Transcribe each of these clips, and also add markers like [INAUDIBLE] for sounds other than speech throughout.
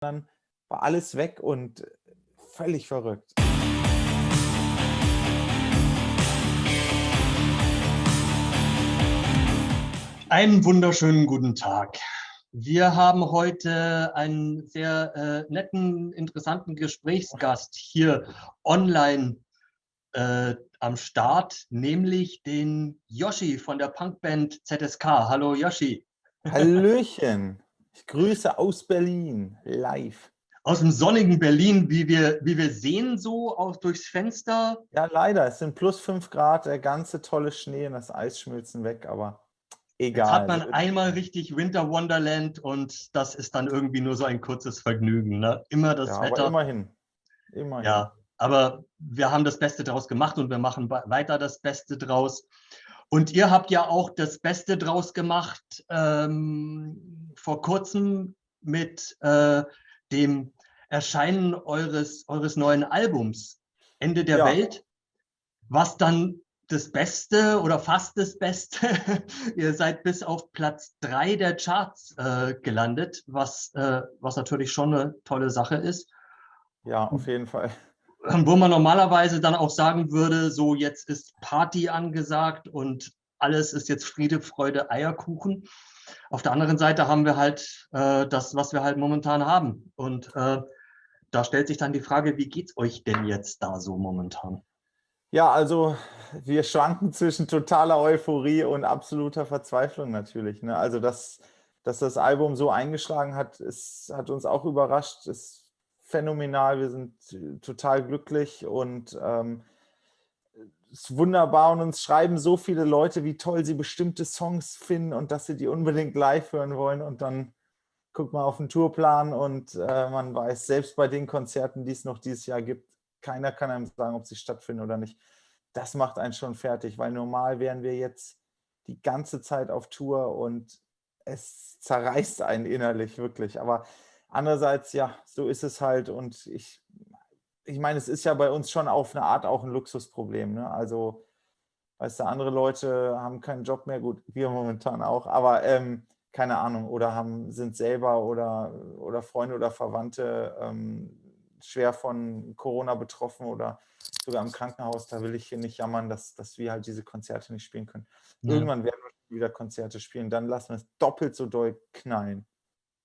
dann war alles weg und völlig verrückt. Einen wunderschönen guten Tag. Wir haben heute einen sehr äh, netten, interessanten Gesprächsgast hier online äh, am Start, nämlich den Yoshi von der Punkband ZSK. Hallo Yoshi. Hallöchen. Ich grüße aus Berlin, live. Aus dem sonnigen Berlin, wie wir, wie wir sehen, so auch durchs Fenster. Ja, leider. Es sind plus fünf Grad, der ganze tolle Schnee und das Eis schmilzen weg, aber egal. Jetzt hat man einmal richtig Winter Wonderland und das ist dann irgendwie nur so ein kurzes Vergnügen. Ne? Immer das ja, Wetter. Aber immerhin. immerhin. Ja, aber wir haben das Beste draus gemacht und wir machen weiter das Beste draus. Und ihr habt ja auch das Beste draus gemacht ähm, vor kurzem mit äh, dem Erscheinen eures, eures neuen Albums Ende der ja. Welt, was dann das Beste oder fast das Beste. [LAUGHS] ihr seid bis auf Platz drei der Charts äh, gelandet, was, äh, was natürlich schon eine tolle Sache ist. Ja, auf jeden Fall wo man normalerweise dann auch sagen würde, so jetzt ist Party angesagt und alles ist jetzt Friede, Freude, Eierkuchen. Auf der anderen Seite haben wir halt äh, das, was wir halt momentan haben. Und äh, da stellt sich dann die Frage, wie geht es euch denn jetzt da so momentan? Ja, also wir schwanken zwischen totaler Euphorie und absoluter Verzweiflung natürlich. Ne? Also dass, dass das Album so eingeschlagen hat, ist, hat uns auch überrascht. Es phänomenal, wir sind äh, total glücklich und ähm, ist wunderbar und uns schreiben so viele Leute, wie toll sie bestimmte Songs finden und dass sie die unbedingt live hören wollen und dann guckt man auf den Tourplan und äh, man weiß, selbst bei den Konzerten, die es noch dieses Jahr gibt, keiner kann einem sagen, ob sie stattfinden oder nicht. Das macht einen schon fertig, weil normal wären wir jetzt die ganze Zeit auf Tour und es zerreißt einen innerlich wirklich. Aber Andererseits, ja, so ist es halt und ich, ich meine, es ist ja bei uns schon auf eine Art auch ein Luxusproblem. Ne? Also, weißt du, andere Leute haben keinen Job mehr, gut, wir momentan auch, aber ähm, keine Ahnung, oder haben, sind selber oder, oder Freunde oder Verwandte ähm, schwer von Corona betroffen oder sogar im Krankenhaus, da will ich hier nicht jammern, dass, dass wir halt diese Konzerte nicht spielen können. Ja. Irgendwann werden wir wieder Konzerte spielen, dann lassen wir es doppelt so doll knallen.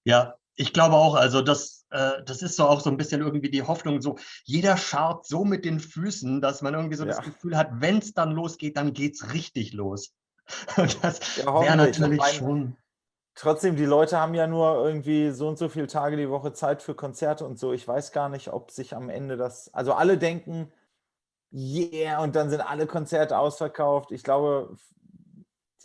Ja, ich glaube auch, also das, äh, das ist so auch so ein bisschen irgendwie die Hoffnung, so jeder scharrt so mit den Füßen, dass man irgendwie so ja. das Gefühl hat, wenn es dann losgeht, dann geht es richtig los. [LAUGHS] das ja, wäre natürlich meine, schon. Trotzdem, die Leute haben ja nur irgendwie so und so viele Tage die Woche Zeit für Konzerte und so. Ich weiß gar nicht, ob sich am Ende das, also alle denken, yeah, und dann sind alle Konzerte ausverkauft. Ich glaube,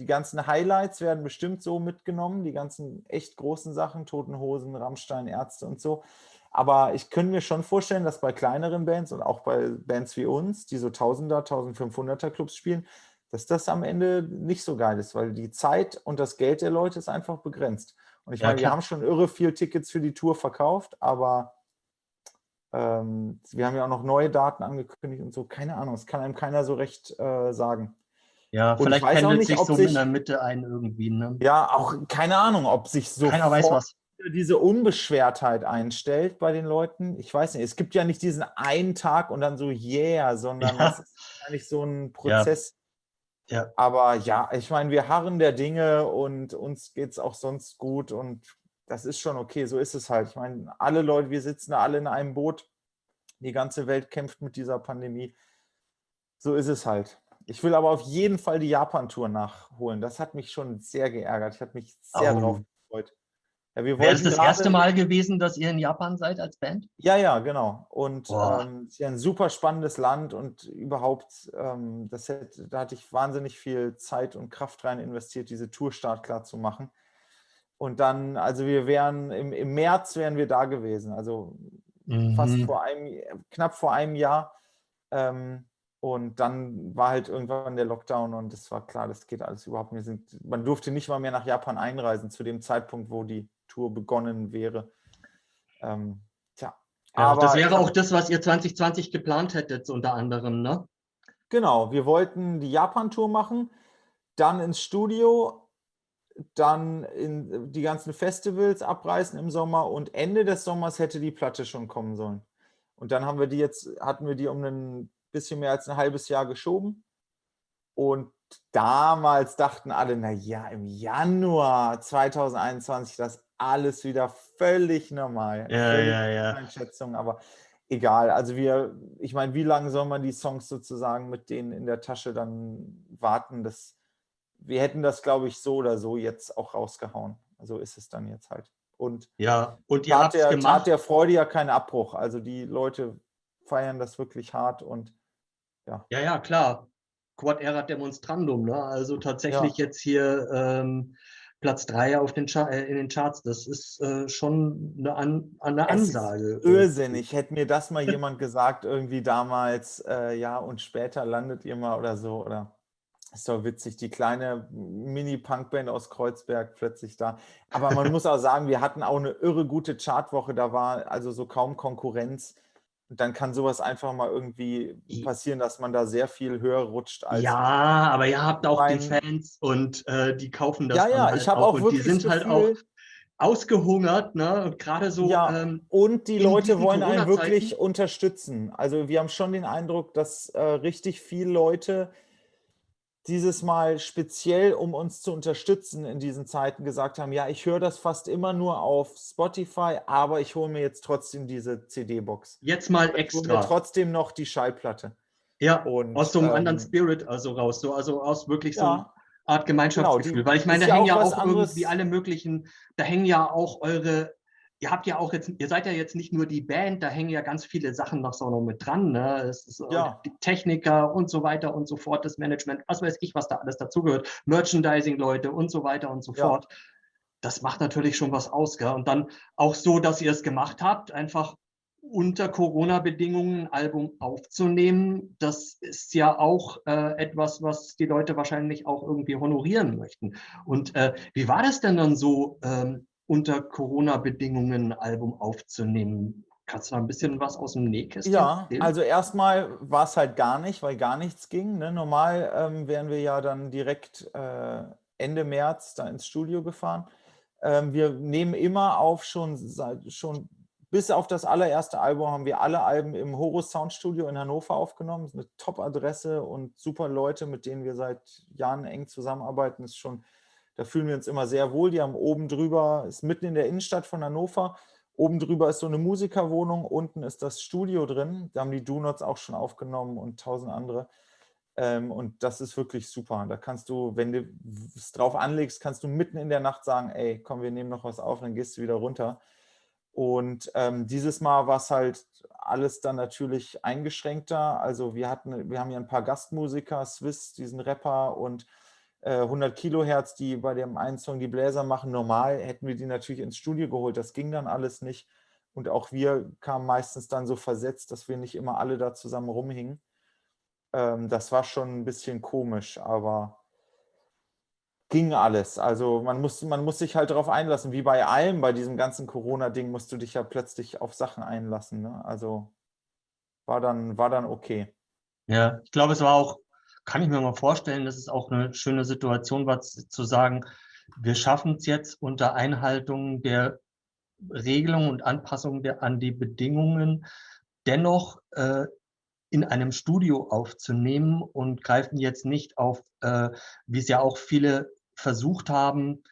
die ganzen Highlights werden bestimmt so mitgenommen, die ganzen echt großen Sachen, Toten Hosen, Rammstein, Ärzte und so. Aber ich könnte mir schon vorstellen, dass bei kleineren Bands und auch bei Bands wie uns, die so 1000er, 1500er Clubs spielen, dass das am Ende nicht so geil ist, weil die Zeit und das Geld der Leute ist einfach begrenzt. Und ich ja, meine, klar. wir haben schon irre viel Tickets für die Tour verkauft, aber ähm, wir haben ja auch noch neue Daten angekündigt und so. Keine Ahnung, das kann einem keiner so recht äh, sagen. Ja, und vielleicht pendelt sich so in der Mitte ein irgendwie. Ne? Ja, auch keine Ahnung, ob sich so Keiner weiß was. diese Unbeschwertheit einstellt bei den Leuten. Ich weiß nicht, es gibt ja nicht diesen einen Tag und dann so yeah, sondern ja. es ist eigentlich so ein Prozess. Ja. ja. Aber ja, ich meine, wir harren der Dinge und uns geht es auch sonst gut und das ist schon okay, so ist es halt. Ich meine, alle Leute, wir sitzen alle in einem Boot. Die ganze Welt kämpft mit dieser Pandemie. So ist es halt. Ich will aber auf jeden Fall die Japan-Tour nachholen. Das hat mich schon sehr geärgert. Ich habe mich sehr oh. drauf gefreut. Ja, Wäre es das erste Mal gewesen, dass ihr in Japan seid als Band? Ja, ja, genau. Und ähm, es ist ja ein super spannendes Land und überhaupt, ähm, das hätte, da hatte ich wahnsinnig viel Zeit und Kraft rein investiert, diese Tourstart klar zu machen. Und dann, also wir wären, im, im März wären wir da gewesen, also mhm. fast vor einem, knapp vor einem Jahr. Ähm, und dann war halt irgendwann der Lockdown und es war klar, das geht alles überhaupt nicht. Man durfte nicht mal mehr nach Japan einreisen zu dem Zeitpunkt, wo die Tour begonnen wäre. Ähm, tja. Ja, aber das wäre auch das, was ihr 2020 geplant hättet, unter anderem, ne? Genau, wir wollten die Japan-Tour machen, dann ins Studio, dann in die ganzen Festivals abreißen im Sommer und Ende des Sommers hätte die Platte schon kommen sollen. Und dann haben wir die jetzt, hatten wir die um ein bisschen mehr als ein halbes Jahr geschoben. Und damals dachten alle, na ja, im Januar 2021 das alles wieder völlig normal. Ja, völlig ja, ja. Einschätzung, aber egal. Also wir, ich meine, wie lange soll man die Songs sozusagen mit denen in der Tasche dann warten? Das, wir hätten das, glaube ich, so oder so jetzt auch rausgehauen. So ist es dann jetzt halt. Und Ja, und ihr tat der, tat gemacht. der Freude ja keinen Abbruch. Also die Leute feiern das wirklich hart und Ja, ja, klar. Quod erat demonstrandum, ne? Also tatsächlich Ja. jetzt hier ähm, Platz 3 auf den Char äh, in den Charts. Das ist äh, schon eine, An eine Es ist Ansage. irrsinnig. Hätte mir das mal jemand gesagt, irgendwie damals, äh, ja, und später landet ihr mal oder so, oder ist doch witzig, die kleine Mini-Punkband aus Kreuzberg plötzlich da. Aber man [LAUGHS] muss auch sagen, wir hatten auch eine irre gute Chartwoche, da war also so kaum Konkurrenz. Dann kann sowas einfach mal irgendwie passieren, dass man da sehr viel höher rutscht als Ja, aber ihr habt auch die Fans und äh, die kaufen das Ja, ja, halt ich habe auch auch und die wirklich sind das halt auch Gefühl- ausgehungert, ne? Und gerade so Ja, ähm, und die Leute wollen einen wirklich unterstützen. Also wir haben schon den Eindruck, dass äh, richtig viele Leute dieses Mal speziell, um uns zu unterstützen in diesen Zeiten, gesagt haben, ja, ich höre das fast immer nur auf Spotify, aber ich hole mir jetzt trotzdem diese CD-Box. jetzt mal Ich hole mir extra. trotzdem noch die Schallplatte. Ja, Und, aus so einem anderen ähm, Spirit also raus, so, also aus wirklich so einer Ja, Art Gemeinschaftsgefühl. Genau, die- Weil ich meine, da ja hängen auch ja auch irgendwie alle möglichen, da hängen ja auch eure, ihr habt ja auch jetzt, ihr seid ja jetzt nicht nur die Band, da hängen ja ganz viele Sachen noch so noch mit dran. Ne? Es ist, äh, Ja. Die Techniker und so weiter und so fort, das Management, was weiß ich, was da alles dazugehört, Merchandising-Leute und so weiter und so Ja. fort. Das macht natürlich schon was aus. Gell? Und dann auch so, dass ihr es gemacht habt, einfach unter Corona-Bedingungen ein Album aufzunehmen, das ist ja auch äh, etwas, was die Leute wahrscheinlich auch irgendwie honorieren möchten. Und äh, wie war das denn dann so, ähm, unter Corona-Bedingungen ein Album aufzunehmen? Kannst du da ein bisschen was aus dem Nähkästchen Ja, erzählen? also erstmal war es halt gar nicht, weil gar nichts ging. Ne? Normal ähm, wären wir ja dann direkt äh, Ende März da ins Studio gefahren. Ähm, wir nehmen immer auf, schon, schon bis auf das allererste Album haben wir alle Alben im Horus Sound Studio in Hannover aufgenommen. Das ist eine Top-Adresse und super Leute, mit denen wir seit Jahren eng zusammenarbeiten. Das ist schon, da fühlen wir uns immer sehr wohl. Die haben oben drüber, ist mitten in der Innenstadt von Hannover. Oben drüber ist so eine Musikerwohnung, unten ist das Studio drin. Da haben die Do-Nots auch schon aufgenommen und tausend andere. Ähm, und das ist wirklich super. Da kannst du, wenn du es drauf anlegst, kannst du mitten in der Nacht sagen, ey, komm, wir nehmen noch was auf, dann gehst du wieder runter. Und ähm, dieses Mal war es halt alles dann natürlich eingeschränkter. Also wir hatten, wir haben ja ein paar Gastmusiker, Swiss, diesen Rapper und 100 Kilohertz, die bei dem einen Song die Bläser machen. Normal hätten wir die natürlich ins Studio geholt. Das ging dann alles nicht. Und auch wir kamen meistens dann so versetzt, dass wir nicht immer alle da zusammen rumhingen. Ähm, das war schon ein bisschen komisch, aber ging alles. Also man muss, man muss sich halt darauf einlassen. Wie bei allem, bei diesem ganzen Corona-Ding musst du dich ja plötzlich auf Sachen einlassen. Ne? Also war dann, war dann okay. Ja, ich glaube, es war auch, kann ich mir mal vorstellen, dass es auch eine schöne Situation war, zu sagen, wir schaffen es jetzt unter Einhaltung der Regelungen und Anpassungen der, an die Bedingungen dennoch äh, in einem Studio aufzunehmen und greifen jetzt nicht auf, äh, wie es ja auch viele versucht haben,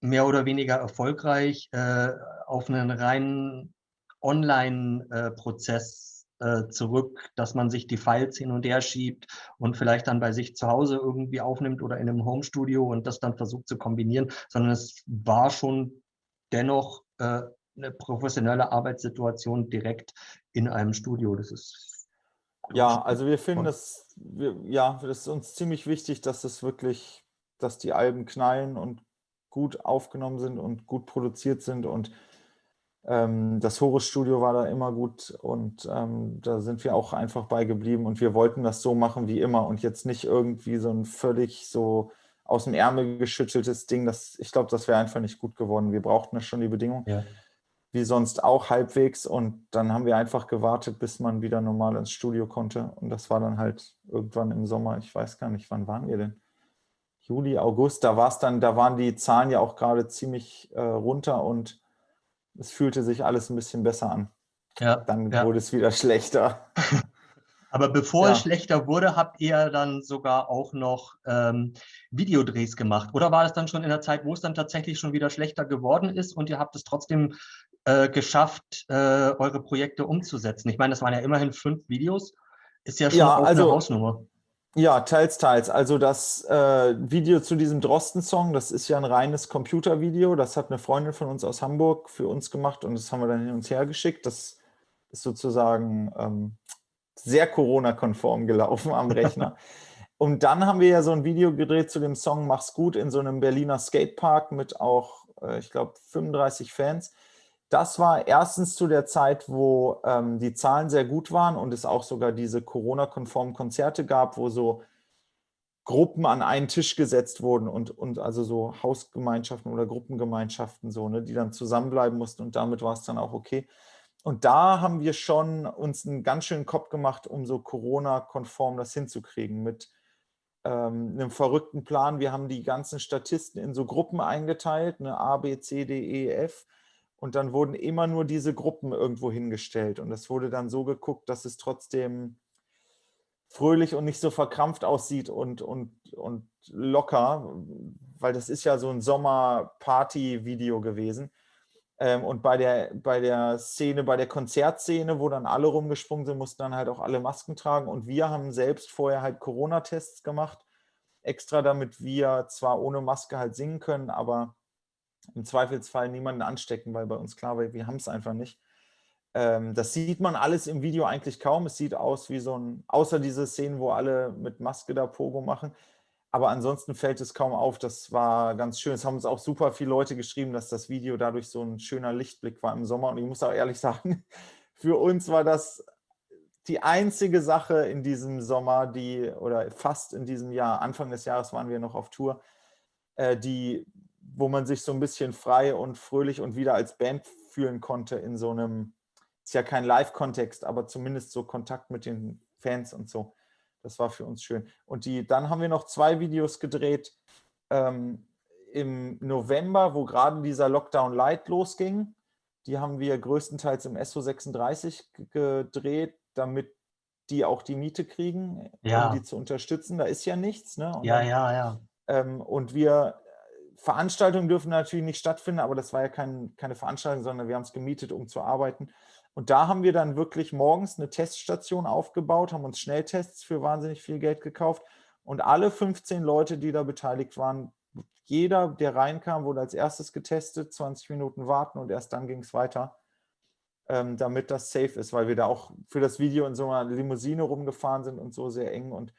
mehr oder weniger erfolgreich, äh, auf einen reinen Online-Prozess äh, zurück, dass man sich die Files hin und her schiebt und vielleicht dann bei sich zu Hause irgendwie aufnimmt oder in einem Homestudio und das dann versucht zu kombinieren, sondern es war schon dennoch äh, eine professionelle Arbeitssituation direkt in einem Studio. Das ist Ja, also wir finden das, wir, ja, das ist uns ziemlich wichtig, dass es wirklich, dass die Alben knallen und gut aufgenommen sind und gut produziert sind und das Horus Studio war da immer gut und ähm, da sind wir auch einfach bei geblieben und wir wollten das so machen wie immer und jetzt nicht irgendwie so ein völlig so aus dem Ärmel geschütteltes Ding. Das, ich glaube, das wäre einfach nicht gut geworden. Wir brauchten ja schon die Bedingungen ja. wie sonst auch halbwegs. Und dann haben wir einfach gewartet, bis man wieder normal ins Studio konnte. Und das war dann halt irgendwann im Sommer. Ich weiß gar nicht, wann waren wir denn? Juli, August, da war es dann, da waren die Zahlen ja auch gerade ziemlich äh, runter und es fühlte sich alles ein bisschen besser an. Ja, dann ja. wurde es wieder [LAUGHS] schlechter. [LAUGHS] Aber bevor ja. es schlechter wurde, habt ihr dann sogar auch noch ähm, Videodrehs gemacht. Oder war es dann schon in der Zeit, wo es dann tatsächlich schon wieder schlechter geworden ist und ihr habt es trotzdem äh, geschafft, äh, eure Projekte umzusetzen? Ich meine, das waren ja immerhin fünf Videos. Ist ja schon ja, also, eine Hausnummer. Ja, teils, teils. Also das äh, Video zu diesem Drosten-Song, das ist ja ein reines Computervideo. Das hat eine Freundin von uns aus Hamburg für uns gemacht und das haben wir dann hin und her geschickt. Das ist sozusagen ähm, sehr Corona-konform gelaufen am Rechner. [LAUGHS] und dann haben wir ja so ein Video gedreht zu dem Song Mach's gut in so einem Berliner Skatepark mit auch, äh, ich glaube, 35 Fans. Das war erstens zu der Zeit, wo ähm, die Zahlen sehr gut waren und es auch sogar diese Corona-konformen Konzerte gab, wo so Gruppen an einen Tisch gesetzt wurden und, und also so Hausgemeinschaften oder Gruppengemeinschaften, so, ne, die dann zusammenbleiben mussten und damit war es dann auch okay. Und da haben wir schon uns einen ganz schönen Kopf gemacht, um so Corona-konform das hinzukriegen mit ähm, einem verrückten Plan. Wir haben die ganzen Statisten in so Gruppen eingeteilt, eine A, B, C, D, E, F. Und dann wurden immer nur diese Gruppen irgendwo hingestellt. Und es wurde dann so geguckt, dass es trotzdem fröhlich und nicht so verkrampft aussieht und, und, und locker, weil das ist ja so ein Sommer-Party-Video gewesen. Ähm, und bei der, bei der Szene, bei der Konzertszene, wo dann alle rumgesprungen sind, mussten dann halt auch alle Masken tragen. Und wir haben selbst vorher halt Corona-Tests gemacht, extra damit wir zwar ohne Maske halt singen können, aber im Zweifelsfall niemanden anstecken, weil bei uns klar war, wir haben es einfach nicht. Ähm, das sieht man alles im Video eigentlich kaum. Es sieht aus wie so ein, außer diese Szenen, wo alle mit Maske da Pogo machen, aber ansonsten fällt es kaum auf. Das war ganz schön. Es haben uns auch super viele Leute geschrieben, dass das Video dadurch so ein schöner Lichtblick war im Sommer. Und ich muss auch ehrlich [LAUGHS] sagen, für uns war das die einzige Sache in diesem Sommer, die, oder fast in diesem Jahr, Anfang des Jahres waren wir noch auf Tour, äh, die, wo man sich so ein bisschen frei und fröhlich und wieder als Band fühlen konnte in so einem, ist ja kein Live-Kontext, aber zumindest so Kontakt mit den Fans und so. Das war für uns schön. Und die, dann haben wir noch zwei Videos gedreht ähm, im November, wo gerade dieser Lockdown Light losging. Die haben wir größtenteils im SO36 gedreht, damit die auch die Miete kriegen, ja. um die zu unterstützen. Da ist ja nichts. Ne? Und ja, ja, ja. Ähm, und wir, Veranstaltungen dürfen natürlich nicht stattfinden, aber das war ja kein, keine Veranstaltung, sondern wir haben es gemietet, um zu arbeiten. Und da haben wir dann wirklich morgens eine Teststation aufgebaut, haben uns Schnelltests für wahnsinnig viel Geld gekauft. Und alle 15 Leute, die da beteiligt waren, jeder, der reinkam, wurde als erstes getestet, 20 Minuten warten und erst dann ging es weiter, ähm, damit das safe ist, weil wir da auch für das Video in so einer Limousine rumgefahren sind und so sehr eng. Und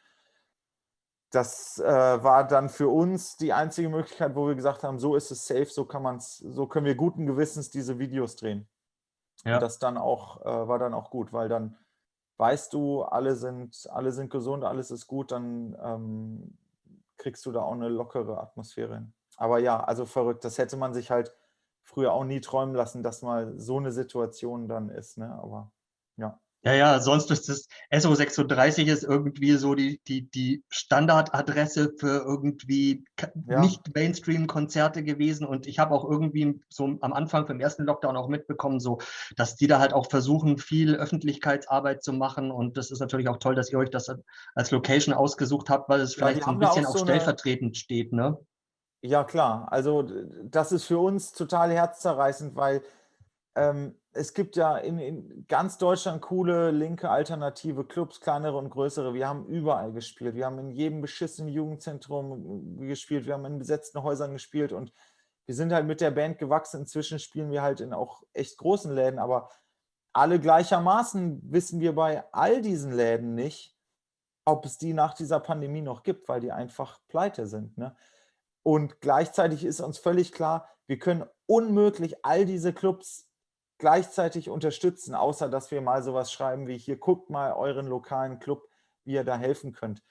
das äh, war dann für uns die einzige Möglichkeit, wo wir gesagt haben, so ist es safe, so kann man's, so können wir guten Gewissens diese Videos drehen. Ja. Und das dann auch, äh, war dann auch gut, weil dann weißt du, alle sind, alle sind gesund, alles ist gut, dann ähm, kriegst du da auch eine lockere Atmosphäre hin. Aber ja, also verrückt, das hätte man sich halt früher auch nie träumen lassen, dass mal so eine Situation dann ist. Ne? Aber ja. Ja, ja, sonst ist das SO36 ist irgendwie so die, die, die Standardadresse für irgendwie ja. nicht Mainstream-Konzerte gewesen. Und ich habe auch irgendwie so am Anfang vom ersten Lockdown auch mitbekommen, so, dass die da halt auch versuchen, viel Öffentlichkeitsarbeit zu machen. Und das ist natürlich auch toll, dass ihr euch das als Location ausgesucht habt, weil es vielleicht ja, so ein bisschen auch, so stellvertretend eine... steht, ne? Ja, klar. Also das ist für uns total herzzerreißend, weil ähm, es gibt ja in, in, ganz Deutschland coole linke alternative Clubs, kleinere und größere. Wir haben überall gespielt. Wir haben in jedem beschissenen Jugendzentrum gespielt. Wir haben in besetzten Häusern gespielt und wir sind halt mit der Band gewachsen. Inzwischen spielen wir halt in auch echt großen Läden, aber alle gleichermaßen wissen wir bei all diesen Läden nicht, ob es die nach dieser Pandemie noch gibt, weil die einfach pleite sind. Ne? Und gleichzeitig ist uns völlig klar, wir können unmöglich all diese Clubs gleichzeitig unterstützen, außer dass wir mal sowas schreiben wie hier, guckt mal euren lokalen Club, wie ihr da helfen könnt.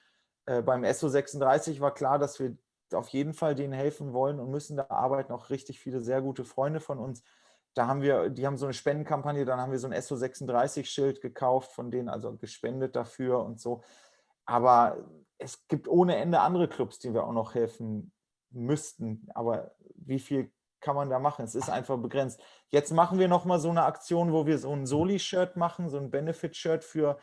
Äh, beim SO36 war klar, dass wir auf jeden Fall denen helfen wollen und müssen. Da arbeiten auch richtig viele sehr gute Freunde von uns. Da haben wir, die haben so eine Spendenkampagne, dann haben wir so ein SO36-Schild gekauft, von denen also gespendet dafür und so. Aber es gibt ohne Ende andere Clubs, die wir auch noch helfen müssten. Aber wie viel kann man da machen? Es ist einfach begrenzt. Jetzt machen wir nochmal so eine Aktion, wo wir so ein Soli-Shirt machen, so ein Benefit-Shirt für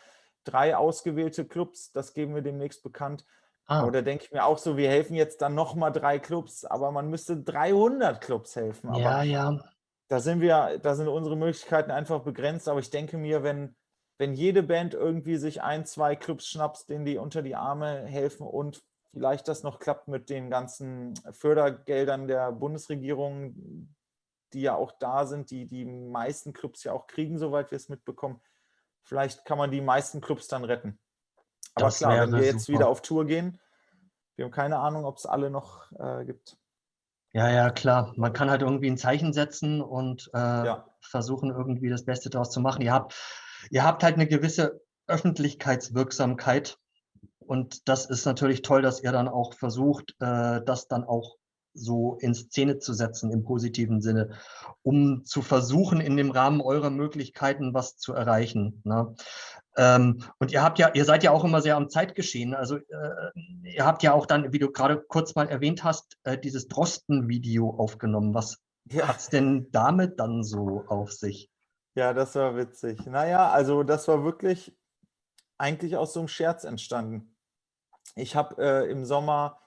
drei ausgewählte Clubs. Das geben wir demnächst bekannt. Ah. Da denke ich mir auch so, wir helfen jetzt dann nochmal drei Clubs, aber man müsste 300 Clubs helfen. Aber ja, ja. Da sind wir, da sind unsere Möglichkeiten einfach begrenzt. Aber ich denke mir, wenn, wenn jede Band irgendwie sich ein, zwei Clubs schnappt, denen die unter die Arme helfen und vielleicht das noch klappt mit den ganzen Fördergeldern der Bundesregierung, die ja auch da sind, die die meisten Clubs ja auch kriegen, soweit wir es mitbekommen. Vielleicht kann man die meisten Clubs dann retten. Aber das klar, wenn wir jetzt super. wieder auf Tour gehen, wir haben keine Ahnung, ob es alle noch äh, gibt. Ja, ja, klar. Man kann halt irgendwie ein Zeichen setzen und äh, ja. versuchen, irgendwie das Beste daraus zu machen. Ihr habt, ihr habt halt eine gewisse Öffentlichkeitswirksamkeit. Und das ist natürlich toll, dass ihr dann auch versucht, äh, das dann auch so in Szene zu setzen im positiven Sinne, um zu versuchen, in dem Rahmen eurer Möglichkeiten was zu erreichen. Ne? Ähm, und ihr habt ja, ihr seid ja auch immer sehr am Zeitgeschehen. Also äh, ihr habt ja auch dann, wie du gerade kurz mal erwähnt hast, äh, dieses Drosten-Video aufgenommen. Was ja. hat es denn damit dann so auf sich? Ja, das war witzig. Naja, also das war wirklich eigentlich aus so einem Scherz entstanden. Ich habe äh, im Sommer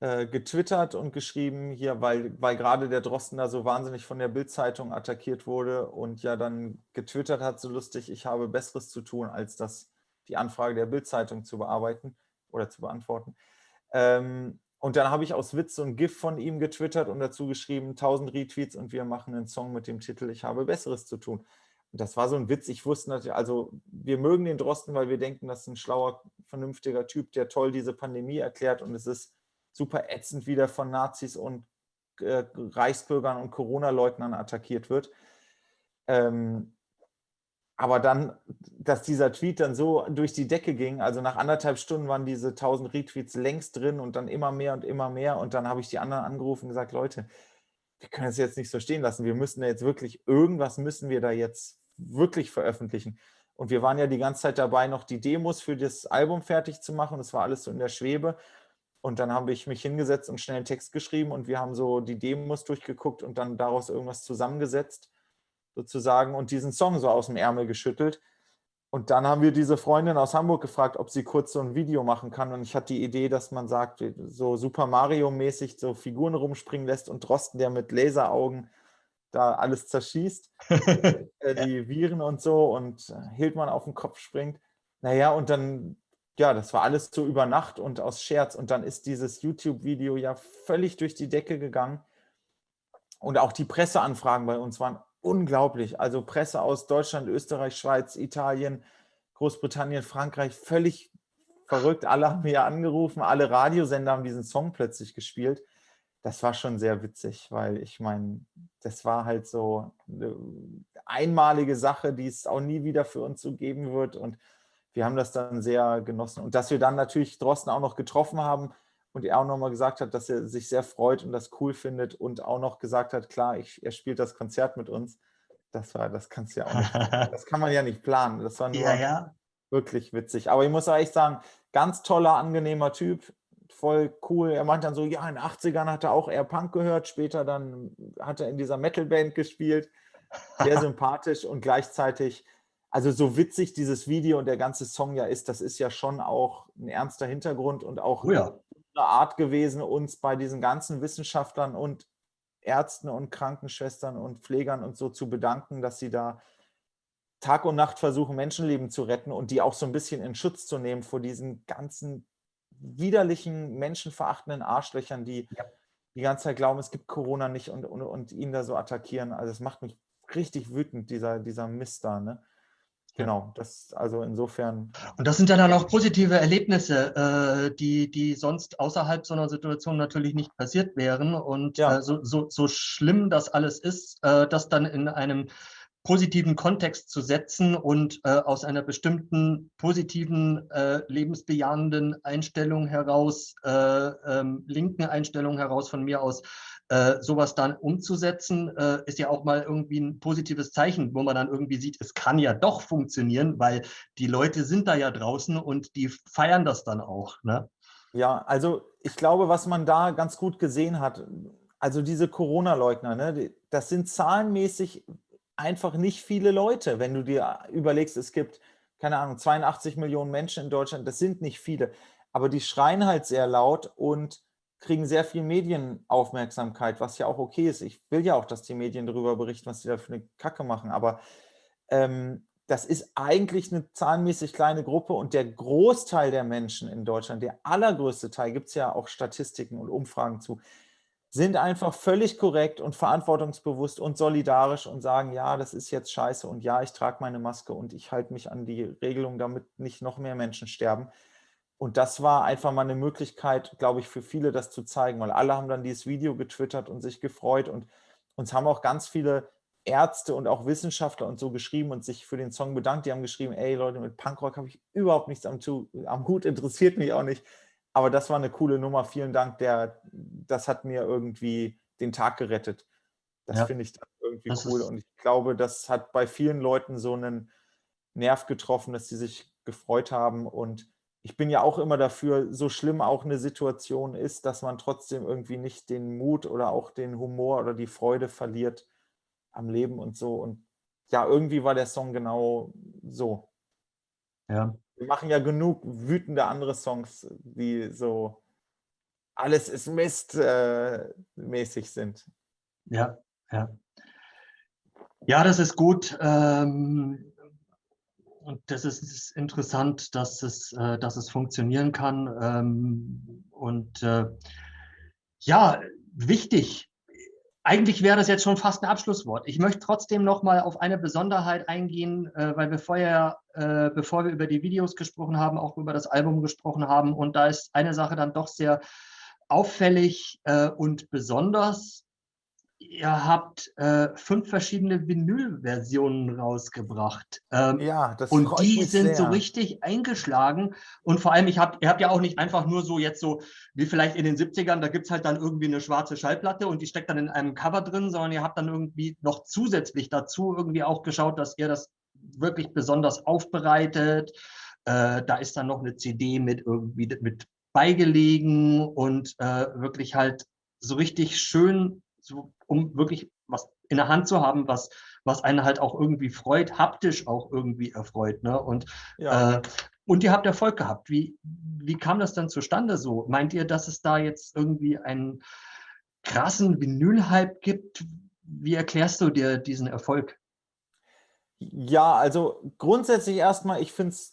äh, getwittert und geschrieben hier, weil, weil gerade der Drosten da so wahnsinnig von der Bildzeitung attackiert wurde und ja dann getwittert hat, so lustig, ich habe Besseres zu tun, als das die Anfrage der Bildzeitung zu bearbeiten oder zu beantworten. Ähm, und dann habe ich aus Witz ein GIF von ihm getwittert und dazu geschrieben, 1000 Retweets und wir machen einen Song mit dem Titel Ich habe Besseres zu tun. Das war so ein Witz. Ich wusste natürlich, also wir mögen den Drosten, weil wir denken, das ist ein schlauer, vernünftiger Typ, der toll diese Pandemie erklärt und es ist super ätzend wieder von Nazis und äh, Reichsbürgern und Corona-Leugnern attackiert wird. Ähm, aber dann, dass dieser Tweet dann so durch die Decke ging, also nach anderthalb Stunden waren diese 1000 Retweets längst drin und dann immer mehr und immer mehr. Und dann habe ich die anderen angerufen und gesagt, Leute, wir können es jetzt nicht so stehen lassen. Wir müssen da jetzt wirklich, irgendwas müssen wir da jetzt wirklich veröffentlichen. Und wir waren ja die ganze Zeit dabei, noch die Demos für das Album fertig zu machen. Das war alles so in der Schwebe. Und dann habe ich mich hingesetzt und schnell einen Text geschrieben und wir haben so die Demos durchgeguckt und dann daraus irgendwas zusammengesetzt, sozusagen, und diesen Song so aus dem Ärmel geschüttelt. Und dann haben wir diese Freundin aus Hamburg gefragt, ob sie kurz so ein Video machen kann. Und ich hatte die Idee, dass man sagt, so Super Mario-mäßig so Figuren rumspringen lässt und Drosten, der mit Laseraugen da alles zerschießt, [LAUGHS] äh, die Viren und so und Hildmann auf den Kopf springt. Naja, und dann ja, das war alles so über Nacht und aus Scherz. Und dann ist dieses YouTube-Video ja völlig durch die Decke gegangen. Und auch die Presseanfragen bei uns waren unglaublich. Also Presse aus Deutschland, Österreich, Schweiz, Italien, Großbritannien, Frankreich, völlig verrückt. Alle haben mir angerufen, alle Radiosender haben diesen Song plötzlich gespielt. Das war schon sehr witzig, weil ich meine, das war halt so eine einmalige Sache, die es auch nie wieder für uns so geben wird. Und wir haben das dann sehr genossen. Und dass wir dann natürlich Drosten auch noch getroffen haben und er auch nochmal gesagt hat, dass er sich sehr freut und das cool findet und auch noch gesagt hat, klar, ich, er spielt das Konzert mit uns. Das war, das kannst ja auch nicht, [LAUGHS] das kann man ja nicht planen. Das war nur ja, ja. wirklich witzig. Aber ich muss auch echt sagen, ganz toller, angenehmer Typ, voll cool. Er meint dann so, ja, in den 80ern hat er auch eher Punk gehört, später dann hat er in dieser Metalband gespielt. Sehr [LAUGHS] sympathisch und gleichzeitig also so witzig dieses Video und der ganze Song ja ist, das ist ja schon auch ein ernster Hintergrund und auch oh ja. eine Art gewesen, uns bei diesen ganzen Wissenschaftlern und Ärzten und Krankenschwestern und Pflegern und so zu bedanken, dass sie da Tag und Nacht versuchen, Menschenleben zu retten und die auch so ein bisschen in Schutz zu nehmen vor diesen ganzen widerlichen, menschenverachtenden Arschlöchern, die ja. die ganze Zeit glauben, es gibt Corona nicht und, und, und ihn da so attackieren. Also es macht mich richtig wütend, dieser, dieser Mist da. Ne? Genau, das also insofern. Und das sind ja dann auch positive Erlebnisse, äh, die, die sonst außerhalb so einer Situation natürlich nicht passiert wären. Und ja. äh, so, so, so schlimm das alles ist, äh, das dann in einem positiven Kontext zu setzen und äh, aus einer bestimmten positiven, äh, lebensbejahenden Einstellung heraus, äh, ähm, linken Einstellung heraus von mir aus, äh, sowas dann umzusetzen, äh, ist ja auch mal irgendwie ein positives Zeichen, wo man dann irgendwie sieht, es kann ja doch funktionieren, weil die Leute sind da ja draußen und die feiern das dann auch. Ne? Ja, also ich glaube, was man da ganz gut gesehen hat, also diese Corona-Leugner, ne, das sind zahlenmäßig einfach nicht viele Leute. Wenn du dir überlegst, es gibt, keine Ahnung, 82 Millionen Menschen in Deutschland, das sind nicht viele. Aber die schreien halt sehr laut und kriegen sehr viel Medienaufmerksamkeit, was ja auch okay ist. Ich will ja auch, dass die Medien darüber berichten, was sie da für eine Kacke machen. Aber ähm, das ist eigentlich eine zahlenmäßig kleine Gruppe und der Großteil der Menschen in Deutschland, der allergrößte Teil, gibt es ja auch Statistiken und Umfragen zu, sind einfach völlig korrekt und verantwortungsbewusst und solidarisch und sagen, ja, das ist jetzt scheiße und ja, ich trage meine Maske und ich halte mich an die Regelung, damit nicht noch mehr Menschen sterben. Und das war einfach mal eine Möglichkeit, glaube ich, für viele das zu zeigen, weil alle haben dann dieses Video getwittert und sich gefreut und uns haben auch ganz viele Ärzte und auch Wissenschaftler und so geschrieben und sich für den Song bedankt. Die haben geschrieben, ey Leute, mit Punkrock habe ich überhaupt nichts am, am Hut, interessiert mich auch nicht. Aber das war eine coole Nummer. Vielen Dank. Der, das hat mir irgendwie den Tag gerettet. Das ja. finde ich irgendwie das cool. Und ich glaube, das hat bei vielen Leuten so einen Nerv getroffen, dass sie sich gefreut haben. Und ich bin ja auch immer dafür, so schlimm auch eine Situation ist, dass man trotzdem irgendwie nicht den Mut oder auch den Humor oder die Freude verliert am Leben und so. Und ja, irgendwie war der Song genau so. Ja. Wir machen ja genug wütende andere Songs, die so alles ist Mist äh, mäßig sind. Ja, ja. Ja, das ist gut. Ähm, und das ist, ist interessant, dass es, äh, dass es funktionieren kann. Ähm, und äh, ja, wichtig. Eigentlich wäre das jetzt schon fast ein Abschlusswort. Ich möchte trotzdem noch mal auf eine Besonderheit eingehen, äh, weil wir vorher, äh, bevor wir über die Videos gesprochen haben, auch über das Album gesprochen haben. Und da ist eine Sache dann doch sehr auffällig äh, und besonders ihr habt äh, fünf verschiedene Vinyl-Versionen rausgebracht. Ähm, ja, das Und die sind sehr. so richtig eingeschlagen. Und vor allem, ich hab, ihr habt ja auch nicht einfach nur so jetzt so, wie vielleicht in den 70ern, da gibt es halt dann irgendwie eine schwarze Schallplatte und die steckt dann in einem Cover drin, sondern ihr habt dann irgendwie noch zusätzlich dazu irgendwie auch geschaut, dass ihr das wirklich besonders aufbereitet. Äh, da ist dann noch eine CD mit irgendwie mit beigelegen und äh, wirklich halt so richtig schön so, um wirklich was in der Hand zu haben, was, was einen halt auch irgendwie freut, haptisch auch irgendwie erfreut. Ne? Und, ja. äh, und ihr habt Erfolg gehabt. Wie, wie kam das dann zustande so? Meint ihr, dass es da jetzt irgendwie einen krassen Vinyl-Hype gibt? Wie erklärst du dir diesen Erfolg? Ja, also grundsätzlich erstmal, ich finde es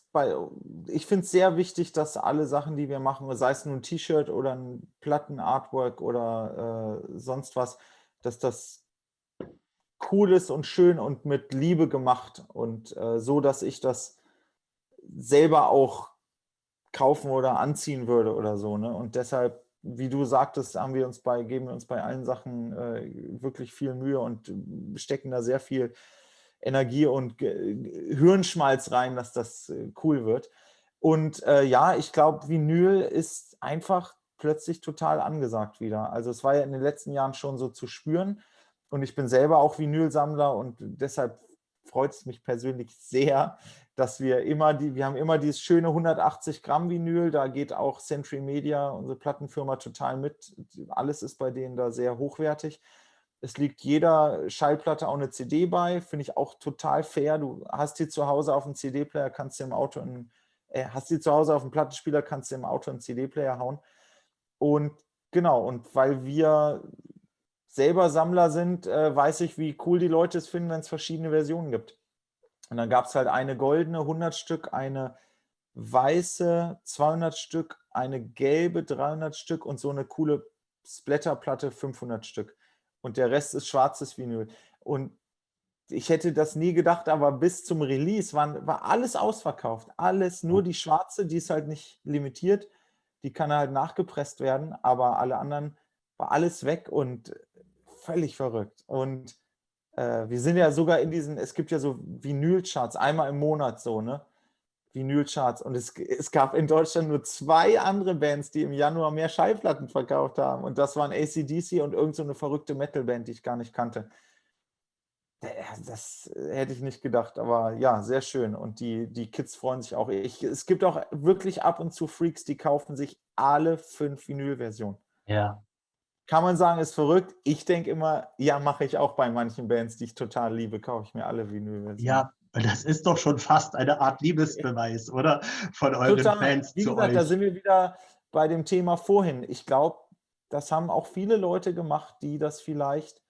ich finde es sehr wichtig, dass alle Sachen, die wir machen, sei es nur ein T-Shirt oder ein Platten-Artwork oder äh, sonst was, dass das cool ist und schön und mit Liebe gemacht und äh, so, dass ich das selber auch kaufen oder anziehen würde oder so. Ne? Und deshalb, wie du sagtest, haben wir uns bei, geben wir uns bei allen Sachen äh, wirklich viel Mühe und stecken da sehr viel Energie und Hirnschmalz rein, dass das äh, cool wird. Und äh, ja, ich glaube, Vinyl ist einfach plötzlich total angesagt wieder. Also es war ja in den letzten Jahren schon so zu spüren. Und ich bin selber auch Vinylsammler und deshalb freut es mich persönlich sehr, dass wir immer die, wir haben immer dieses schöne 180 Gramm Vinyl, da geht auch Century Media, unsere Plattenfirma, total mit. Alles ist bei denen da sehr hochwertig. Es liegt jeder Schallplatte auch eine CD bei, finde ich auch total fair. Du hast die zu Hause auf dem CD-Player, kannst du im Auto, in, äh, hast die zu Hause auf dem Plattenspieler, kannst du im Auto einen CD-Player hauen. Und genau, und weil wir selber Sammler sind, äh, weiß ich, wie cool die Leute es finden, wenn es verschiedene Versionen gibt. Und dann gab es halt eine goldene 100 Stück, eine weiße 200 Stück, eine gelbe 300 Stück und so eine coole Splatterplatte 500 Stück und der Rest ist schwarzes Vinyl. Und ich hätte das nie gedacht, aber bis zum Release waren, war alles ausverkauft. Alles, nur die schwarze, die ist halt nicht limitiert. Die kann halt nachgepresst werden, aber alle anderen war alles weg und völlig verrückt. Und äh, wir sind ja sogar in diesen, es gibt ja so Vinylcharts, einmal im Monat so, ne? Vinylcharts. Und es, es gab in Deutschland nur zwei andere Bands, die im Januar mehr Schallplatten verkauft haben. Und das waren ACDC und irgendeine so verrückte Metalband, die ich gar nicht kannte. Das hätte ich nicht gedacht, aber ja, sehr schön. Und die, die Kids freuen sich auch. Ich, es gibt auch wirklich ab und zu Freaks, die kaufen sich alle fünf Vinyl-Versionen. Ja. Kann man sagen, ist verrückt. Ich denke immer, ja, mache ich auch bei manchen Bands, die ich total liebe, kaufe ich mir alle Vinyl-Versionen. Ja, das ist doch schon fast eine Art Liebesbeweis, oder? Von euren total. Fans Wie gesagt, euch. da sind wir wieder bei dem Thema vorhin. Ich glaube, das haben auch viele Leute gemacht, die das vielleicht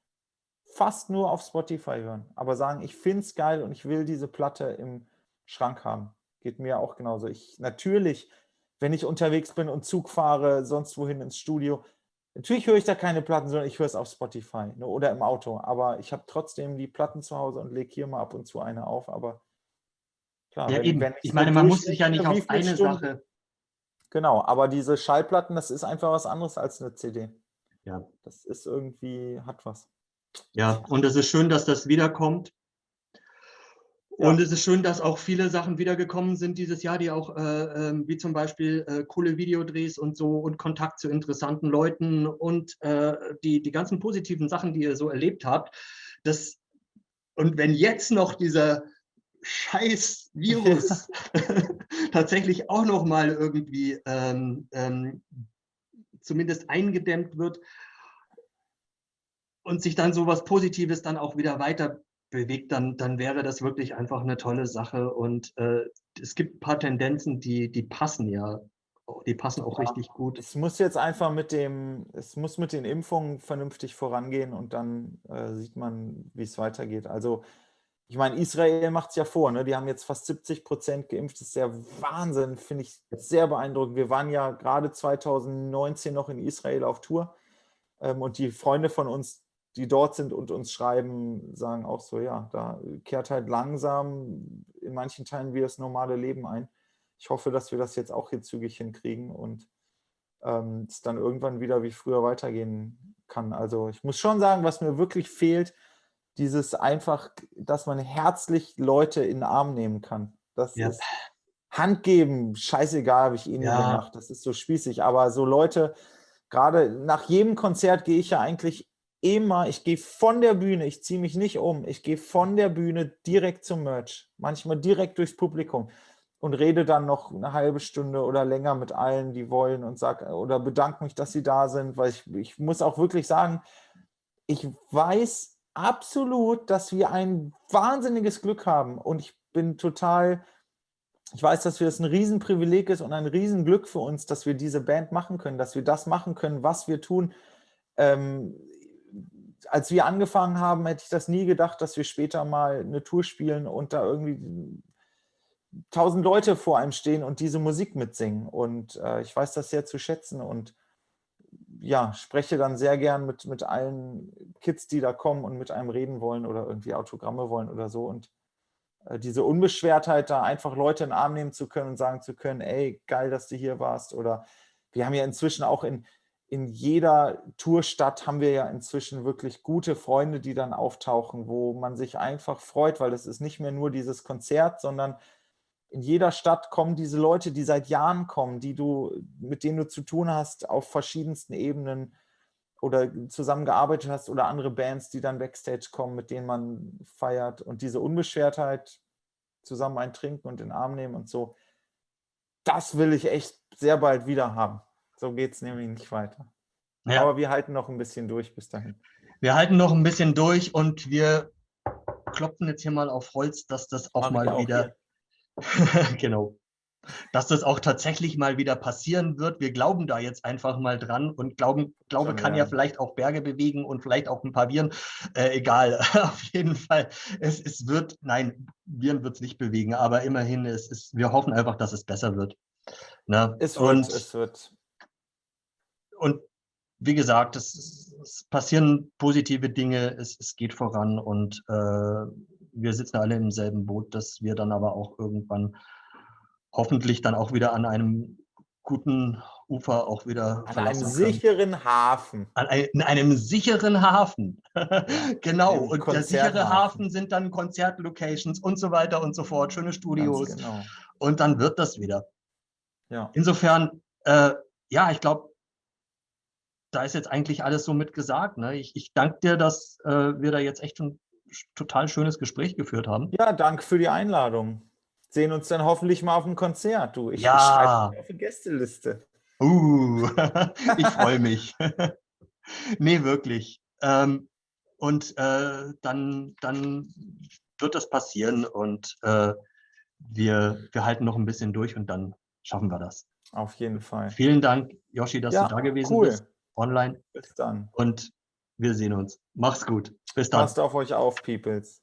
fast nur auf Spotify hören, aber sagen, ich finde es geil und ich will diese Platte im Schrank haben. Geht mir auch genauso. Ich natürlich, wenn ich unterwegs bin und Zug fahre, sonst wohin ins Studio, natürlich höre ich da keine Platten, sondern ich höre es auf Spotify ne, oder im Auto. Aber ich habe trotzdem die Platten zu Hause und lege hier mal ab und zu eine auf. Aber klar, ja, wenn, eben. Wenn ich, ich meine, man muss sich ja nicht auf eine Stunden, Sache. Genau, aber diese Schallplatten, das ist einfach was anderes als eine CD. Ja. Das ist irgendwie, hat was. Ja, und es ist schön, dass das wiederkommt. Und ja. es ist schön, dass auch viele Sachen wiedergekommen sind dieses Jahr, die auch, äh, äh, wie zum Beispiel äh, coole Videodrehs und so und Kontakt zu interessanten Leuten und äh, die, die ganzen positiven Sachen, die ihr so erlebt habt. Das, und wenn jetzt noch dieser scheiß Virus [LAUGHS] [LAUGHS] tatsächlich auch noch mal irgendwie ähm, ähm, zumindest eingedämmt wird, und sich dann so was Positives dann auch wieder weiter bewegt, dann, dann wäre das wirklich einfach eine tolle Sache. Und äh, es gibt ein paar Tendenzen, die, die passen ja. Die passen auch ja, richtig gut. Es muss jetzt einfach mit dem, es muss mit den Impfungen vernünftig vorangehen und dann äh, sieht man, wie es weitergeht. Also ich meine, Israel macht es ja vor, ne? die haben jetzt fast 70 Prozent geimpft. Das ist der Wahnsinn, finde ich sehr beeindruckend. Wir waren ja gerade 2019 noch in Israel auf Tour ähm, und die Freunde von uns, die dort sind und uns schreiben, sagen auch so, ja, da kehrt halt langsam in manchen Teilen wieder das normale Leben ein. Ich hoffe, dass wir das jetzt auch hier zügig hinkriegen und ähm, es dann irgendwann wieder wie früher weitergehen kann. Also ich muss schon sagen, was mir wirklich fehlt, dieses einfach, dass man herzlich Leute in den Arm nehmen kann. Das ja. ist Hand geben, scheißegal, habe ich eh nie ja. gemacht. Das ist so spießig. Aber so Leute, gerade nach jedem Konzert gehe ich ja eigentlich immer, ich gehe von der Bühne, ich ziehe mich nicht um, ich gehe von der Bühne direkt zum Merch, manchmal direkt durchs Publikum und rede dann noch eine halbe Stunde oder länger mit allen, die wollen und sag oder bedanke mich, dass sie da sind, weil ich, ich muss auch wirklich sagen, ich weiß absolut, dass wir ein wahnsinniges Glück haben und ich bin total, ich weiß, dass wir das ein Riesenprivileg ist und ein Riesenglück für uns, dass wir diese Band machen können, dass wir das machen können, was wir tun. Ähm, als wir angefangen haben, hätte ich das nie gedacht, dass wir später mal eine Tour spielen und da irgendwie tausend Leute vor einem stehen und diese Musik mitsingen. Und äh, ich weiß das sehr zu schätzen und ja, spreche dann sehr gern mit, mit allen Kids, die da kommen und mit einem reden wollen oder irgendwie Autogramme wollen oder so. Und äh, diese Unbeschwertheit, da einfach Leute in den Arm nehmen zu können und sagen zu können, ey, geil, dass du hier warst. Oder wir haben ja inzwischen auch in, in jeder Tourstadt haben wir ja inzwischen wirklich gute Freunde, die dann auftauchen, wo man sich einfach freut, weil es ist nicht mehr nur dieses Konzert, sondern in jeder Stadt kommen diese Leute, die seit Jahren kommen, die du, mit denen du zu tun hast auf verschiedensten Ebenen oder zusammengearbeitet hast oder andere Bands, die dann Backstage kommen, mit denen man feiert und diese Unbeschwertheit zusammen ein Trinken und den Arm nehmen und so, das will ich echt sehr bald wieder haben. So geht es nämlich nicht weiter. Ja. Aber wir halten noch ein bisschen durch bis dahin. Wir halten noch ein bisschen durch und wir klopfen jetzt hier mal auf Holz, dass das auch Mach mal wieder, [LAUGHS] genau, dass das auch tatsächlich mal wieder passieren wird. Wir glauben da jetzt einfach mal dran und glauben, Glaube kann ja. ja vielleicht auch Berge bewegen und vielleicht auch ein paar Viren. Äh, egal, [LAUGHS] auf jeden Fall. Es, es wird, nein, Viren wird es nicht bewegen, aber immerhin, es ist, wir hoffen einfach, dass es besser wird. Na? Es wird, und, es wird und wie gesagt, es, es, passieren positive Dinge, es, es geht voran und äh, wir sitzen alle im selben Boot, dass wir dann aber auch irgendwann hoffentlich dann auch wieder an einem guten Ufer auch wieder an einem sicheren Hafen. An ein, in einem sicheren Hafen. [LAUGHS] genau. und der sichere Hafen sind dann Konzertlocations und so weiter und so fort, schöne Studios. Genau. Und dann wird das wieder. Ja. Insofern, äh, ja, ich glaube, da ist jetzt eigentlich alles so mit gesagt. Ne? Ich, ich danke dir, dass äh, wir da jetzt echt schon total schönes Gespräch geführt haben. Ja, danke für die Einladung. Sehen uns dann hoffentlich mal auf dem Konzert, du. Ich, Ja. schreibe mich auf die Gästeliste. Uh, [LAUGHS] [LAUGHS] ich freue mich. [LAUGHS] nee, wirklich. Ähm, und äh, dann, dann wird das passieren und äh, wir, wir halten noch ein bisschen durch und dann schaffen wir das. Auf jeden Fall. Vielen Dank, Yoshi, dass Ja, du da gewesen cool. bist, online. Bis dann. Und wir sehen uns. Mach's gut. Bis dann. Passt auf euch auf, Peoples.